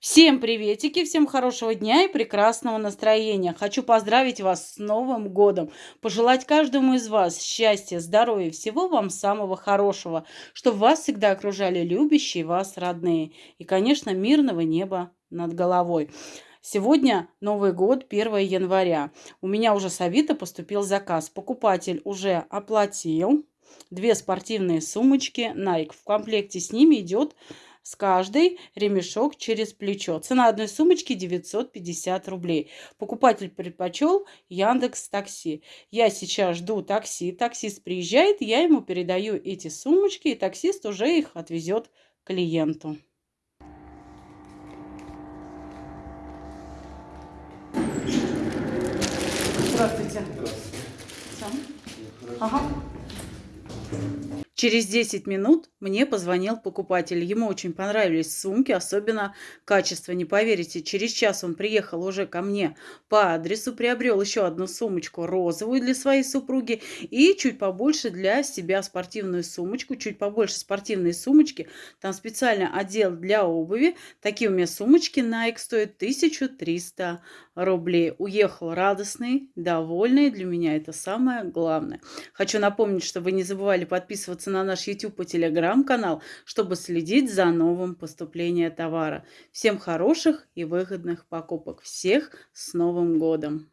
Всем приветики, всем хорошего дня и прекрасного настроения. Хочу поздравить вас с Новым годом, пожелать каждому из вас счастья, здоровья, всего вам самого хорошего, чтобы вас всегда окружали любящие вас родные и, конечно, мирного неба над головой. Сегодня Новый год, 1 января. У меня уже с Авито поступил заказ. Покупатель уже оплатил. Две спортивные сумочки Nike. В комплекте с ними идет с каждой ремешок через плечо. Цена одной сумочки 950 рублей. Покупатель предпочел Яндекс Такси. Я сейчас жду такси. Таксист приезжает, я ему передаю эти сумочки, и таксист уже их отвезет клиенту. Здравствуйте. Здравствуйте. Сам? Ага. Через 10 минут мне позвонил покупатель. Ему очень понравились сумки, особенно качество. Не поверите, через час он приехал уже ко мне по адресу, приобрел еще одну сумочку розовую для своей супруги и чуть побольше для себя спортивную сумочку, чуть побольше спортивной сумочки. Там специально отдел для обуви. Такие у меня сумочки Nike стоят 1300 рублей. Уехал радостный, довольный. Для меня это самое главное. Хочу напомнить, что вы не забывали подписываться подписываться на наш YouTube и Telegram канал, чтобы следить за новым поступлением товара. Всем хороших и выгодных покупок. Всех с Новым годом!